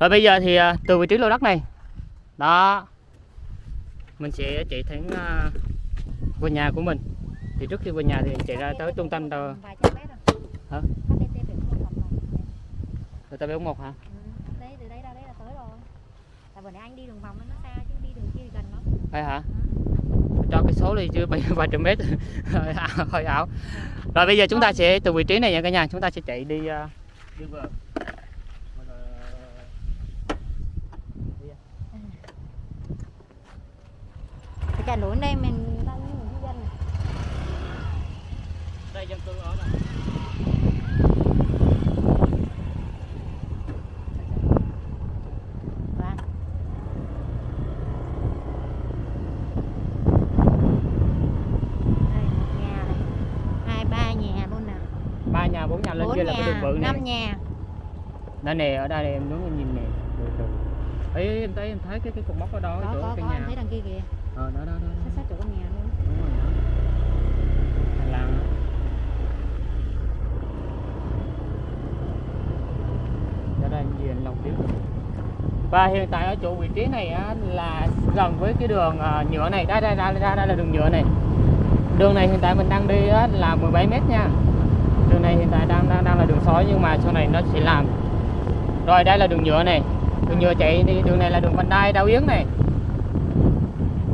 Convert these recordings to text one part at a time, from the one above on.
rồi bây giờ thì à, từ vị trí lô đất này. Đó. Mình sẽ chạy thẳng à, qua nhà của mình. Thì trước khi qua nhà thì chạy ra tới trung tâm rồi. Hả? Tem được một hả? Ừ, đấy từ đây ra đấy là tới rồi. Tại anh đi đường vòng nó xa chứ đi đường kia gần lắm. Phải hả? Cho cái số đi bảy vài trăm mét. Hơi ảo, rồi bây giờ chúng ta sẽ từ vị trí này nha cả nhà chúng ta sẽ chạy đi à, đi vừa trà núi đây mình đang di dân này. Đây dân cư ở này. Đây một nhà này. Hai ba nhà luôn nè. Ba nhà bốn nhà lên kia là cái đường nhà bự này. năm nhà. Đây nè ở đây này, em đứng em nhìn nè. Được em thấy em thấy cái cái cột mốc ở đó có chỗ có cái có. nhà kia kìa. Ờ đó đó đó, sát đó. sát chỗ con nhà luôn. Đúng rồi đó. Hành lang đó. Đây gì anh Long tiếp? Và hiện tại ở chỗ vị trí này á, là gần với cái đường à, nhựa này. Đây đây đây đây, đây là đường nhựa này. Đường này hiện tại mình đang đi á, là 17 mét nha. Đường này hiện tại đang đang đang là đường sói nhưng mà sau này nó sẽ làm. Rồi đây là đường nhựa này. Đường nhựa chạy đi. Đường này là đường vành đai đào yến này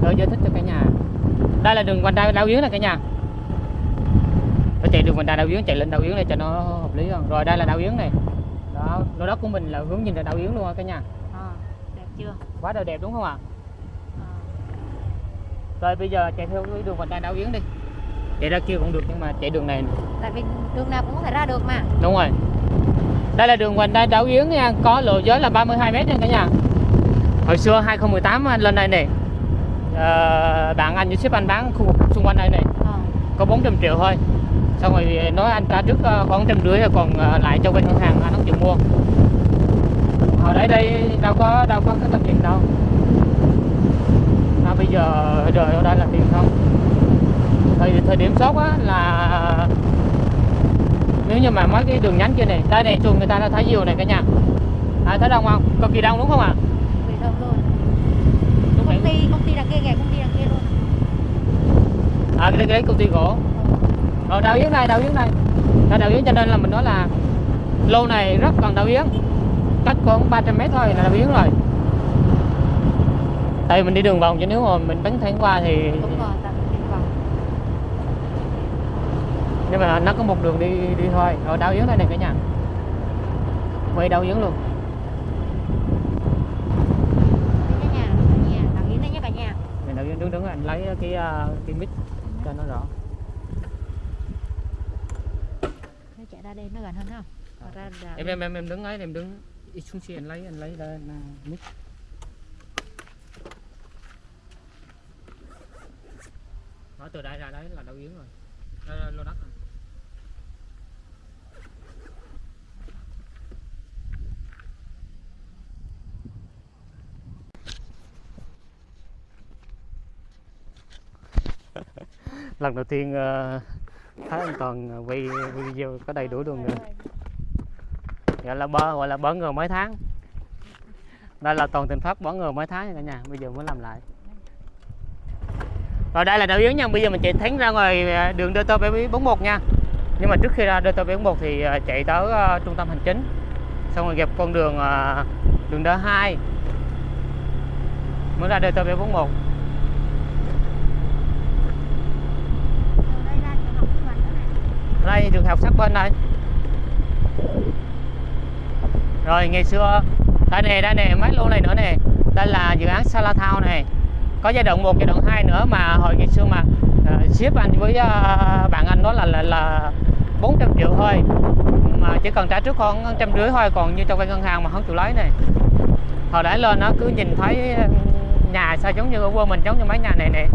rồi giải thích cho cả nhà. Đây là đường vành đai đào yến này cả nhà. Nó chạy đường vành đai đào yến chạy lên đào yến này cho nó hợp lý hơn. Rồi đây là đào yến này. Đó lô đất của mình là hướng nhìn ra đào yến luôn á cả nhà? Ờ đẹp chưa? Quá đời đẹp đúng không ạ? Ờ. rồi bây giờ chạy theo cái đường vành đai đào yến đi. Chạy ra kia cũng được nhưng mà chạy đường này tại vì đường nào cũng có thể ra được mà. Đúng rồi. Đây là đường vành đai đảo yến nha. Có lộ giới là 32 mét nha cả nhà. Hồi xưa 2018 anh lên đây này ờ, bạn anh với sếp anh bán khu vực xung quanh đây này. Ờ. có 400 triệu thôi. Xong rồi nói anh trả trước ờ, khoảng trăm rưỡi rồi còn lại cho bên ngân hàng anh không chịu mua. Hồi đấy đây đâu có đâu có cái tấm tiền đâu. À, bây giờ đời ở đây là tiền không? Thời thời điểm sốt á là nếu như mà mấy cái đường nhánh kia này đây này chuồng người ta đã thấy nhiều này cả nhà. À, thấy đông không? Cực kỳ đông đúng không ạ? đúng công ty công ty đằng kia kìa công ty đằng kia luôn. À cái đấy công ty gỗ rồi đào yến này đào yến này. Là đào yến cho nên là mình nói là lô này rất gần đào yến cách khoảng 300 mét thôi là đào yến rồi. Tại vì mình đi đường vòng chứ nếu mà mình bắn thẳng qua thì đúng rồi nhưng mà nó có một đường đi đi thôi. Rồi đào yến đây này cả nhà. Quay đào yến luôn Đây cái nhà nhà đằng yến đây nhé cả nhà này đào yến đứng đứng anh lấy cái ờ, cái mic cho nó rõ. Nó chạy ra đây nó gần hơn không Còn ra là em em em em đứng ấy em đứng đi xuống xe anh lấy anh lấy ra mic. Nói từ đây ra đấy là đào yến rồi. Đó lô đất rồi. Lần đầu tiên ờ, thấy anh toàn quay video có đầy đủ luôn nữa gọi là bơ gọi là bỡ ngờ mấy tháng. Đây là toàn tình pháp bỡ ngờ mấy tháng nha cả nhà bây giờ mới làm lại. Rồi đây là đảo yến nha bây giờ mình chạy thánh ra ngoài à, đường DT 41 nha. Nhưng mà trước khi ra DT 41 thì ờ, chạy tới uh, trung tâm hành chính. Xong rồi gặp con đường uh, đường D2 mới ra DT 41 đây ra trường học của mình nữa này đây trường học sát bên đây rồi ngày xưa đây nè đây nè mấy lô này nữa nè. Đây là dự án Sala Thao này. Có giai đoạn 1, giai đoạn 2 nữa mà hồi ngày xưa mà uh, ship anh với uh, bạn anh đó là, là là 400 triệu thôi. Mà chỉ cần trả trước khoảng trăm rưỡi thôi còn như trong vay ngân hàng mà không chịu lấy này. Hồi đã lên nó cứ nhìn thấy ừ, nhà sao giống như ở quê mình giống như mấy nhà này nè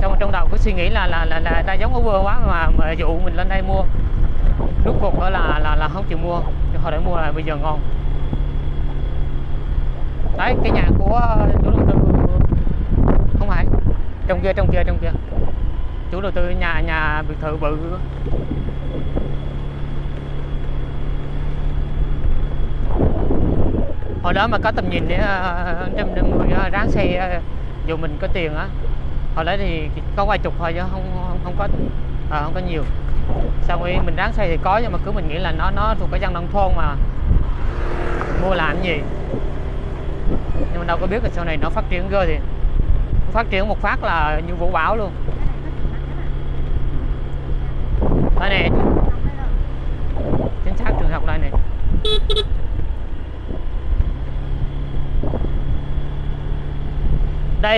xong rồi trong đầu cứ suy nghĩ là là là, là ta giống ở quê quá mà mà dụ mình lên đây mua. Rốt cuộc đó là là là không chịu mua. Hồi để mua là bây giờ ngon. Đấy cái nhà của ờ, chủ đầu tư không phải. Trong kia trong kia trong kia. Chủ đầu tư nhà nhà biệt thự bự. Hồi đó mà có tầm nhìn để trăm năm ờ, ráng xe dù mình có tiền á hồi đấy thì có vài chục thôi chứ không không, không có à, không có nhiều. Xong rồi mình ráng xây thì có nhưng mà cứ mình nghĩ là nó nó thuộc cái dân nông thôn mà mua làm gì. Nhưng mà đâu có biết là sau này nó phát triển cơ thì phát triển một phát là như vũ bão luôn đây này chính xác trường học đây này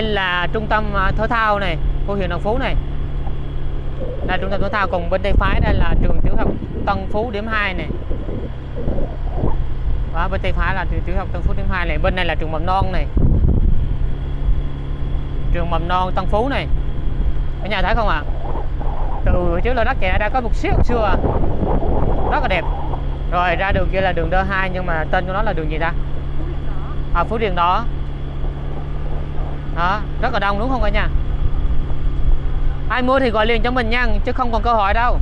đây là trung tâm à, thể thao này, của huyện Đồng Phú này. Là trung tâm thể thao, còn bên tay phải đây là trường tiểu học Tân Phú điểm 2 này. Và bên tay phải là trường tiểu học Tân Phú điểm 2 này, bên này là trường mầm non này. Trường mầm non Tân Phú này. Ở nhà thấy không ạ? À? từ trước là đất kẻ đã có một xíu xưa. À. rất là đẹp. Rồi ra đường kia là đường đơ 2 nhưng mà tên của nó là đường gì ta? À Phú Điền đó đó rất là đông đúng không cả nhà? Ai mua thì gọi liền cho mình nha chứ không còn cơ hội đâu.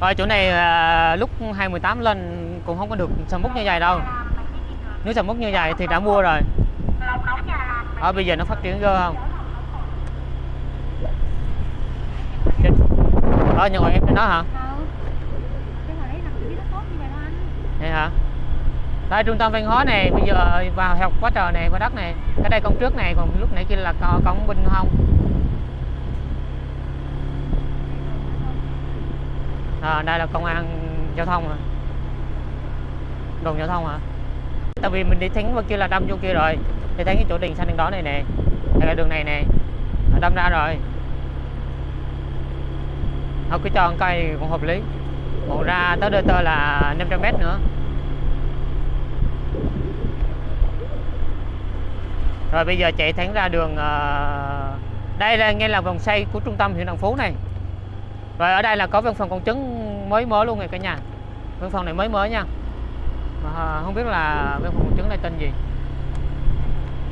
Rồi chỗ này à, lúc 2018 lên cũng không có được sầm mút như vậy đâu. Nếu sầm mút như vậy thì đã mua rồi. Ở bây giờ nó phát triển cơ không? Đó nhưng mà em đó hả? Vậy hả đây trung tâm văn hóa này bây giờ ờ, vào học quá trời này qua đất này cái đây con trước này còn lúc nãy kia là co- cổng binh không à, ờ, đây là công an giao thông à. Đồn giao thông hả? Tại vì mình đi thánh qua kia là đâm vô kia rồi thì thấy cái chỗ đèn xanh đèn đỏ này nè đây là đường này nè đâm ra rồi. Thôi cứ cho cây cũng hợp lý. Còn ra tới đôi tơ là 500 mét nữa. Rồi bây giờ chạy thẳng ra đường ờ, đây là nghe là vòng xoay của trung tâm huyện Đồng Phú này. Rồi ở đây là có văn phòng công chứng mới mới luôn này cả nhà. Văn phòng này mới mới nha. Mà ờ, không biết là văn phòng công chứng này tên gì.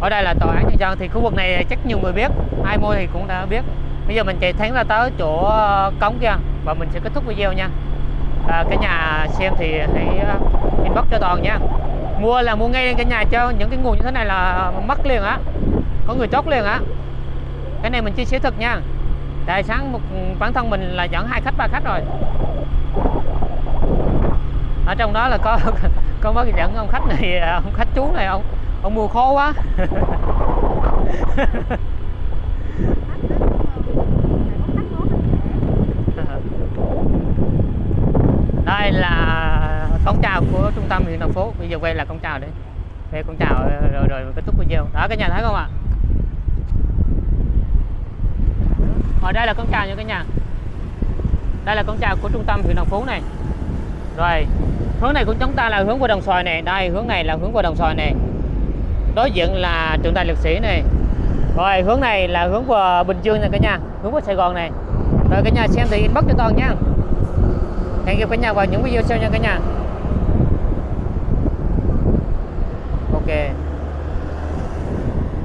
Ở đây là tòa án nhân dân thì khu vực này chắc nhiều người biết ai mua thì cũng đã biết. Bây giờ mình chạy thẳng ra tới chỗ ờ, cống kia và mình sẽ kết thúc video nha. À, cả nhà xem thì hãy inbox cho toàn nha mua là mua ngay lên cả nhà cho những cái nguồn như thế này là mất liền á. Có người chốt liền á. Cái này mình chia sẻ thật nha. Tại sáng một, bản thân mình là dẫn hai khách, ba khách rồi. Ở trong đó là có có mới dẫn ông khách này, ông khách chú này, ông ông mua khó quá đây là cổng chào của thành phố bây giờ quay là con chào đấy về con chào ờ, rồi rồi kết thúc video. Đó cả nhà thấy không ạ? Ở đây là con chào nha cả nhà. Đây là con chào của trung tâm huyện thành phố này. Rồi, hướng này của chúng ta là hướng qua đồng xoài này. Đây, hướng này là hướng qua đồng xoài này. Đối diện là trường đại liệt sĩ này. Rồi, hướng này là hướng qua bình dương nha cả nhà. Hướng qua sài gòn này. Rồi cả nhà xem thì inbox cho toàn nha. Hẹn gặp cả nhà vào những video sau nha cả nhà. que